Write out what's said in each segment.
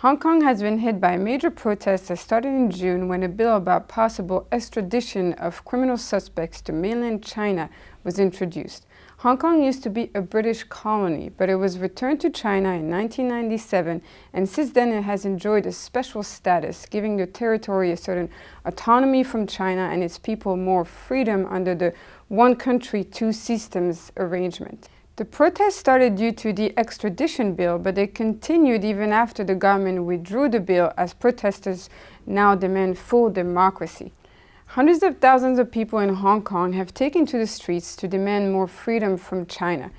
Hong Kong has been hit by major protests that started in June when a bill about possible extradition of criminal suspects to mainland China was introduced. Hong Kong used to be a British colony, but it was returned to China in 1997 and since then it has enjoyed a special status, giving the territory a certain autonomy from China and its people more freedom under the one country, two systems arrangement. The protests started due to the extradition bill, but they continued even after the government withdrew the bill as protesters now demand full democracy. Hundreds of thousands of people in Hong Kong have taken to the streets to demand more freedom from China.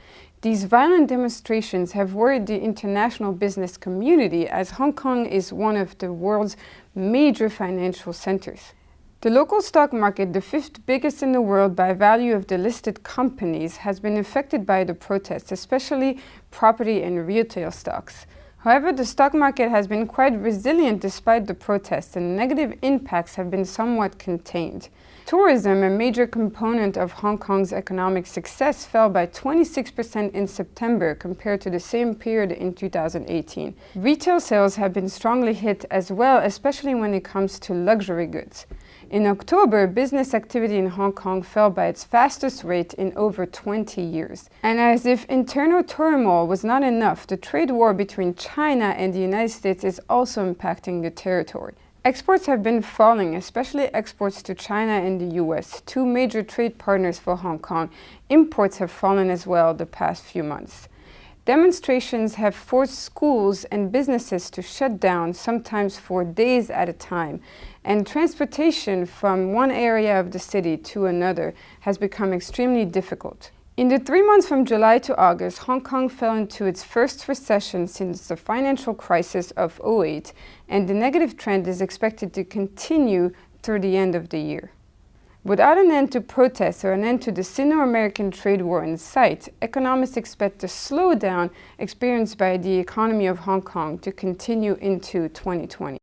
These violent demonstrations have worried the international business community as Hong Kong is one of the world's major financial centers. The local stock market, the fifth biggest in the world by value of the listed companies, has been affected by the protests, especially property and retail stocks. However, the stock market has been quite resilient despite the protests and negative impacts have been somewhat contained. Tourism, a major component of Hong Kong's economic success, fell by 26% in September compared to the same period in 2018. Retail sales have been strongly hit as well, especially when it comes to luxury goods. In October, business activity in Hong Kong fell by its fastest rate in over 20 years. And as if internal turmoil was not enough, the trade war between China and the United States is also impacting the territory. Exports have been falling, especially exports to China and the US, two major trade partners for Hong Kong. Imports have fallen as well the past few months. Demonstrations have forced schools and businesses to shut down, sometimes for days at a time, and transportation from one area of the city to another has become extremely difficult. In the three months from July to August, Hong Kong fell into its first recession since the financial crisis of 08, and the negative trend is expected to continue through the end of the year. Without an end to protests or an end to the Sino-American trade war in sight, economists expect the slowdown experienced by the economy of Hong Kong to continue into 2020.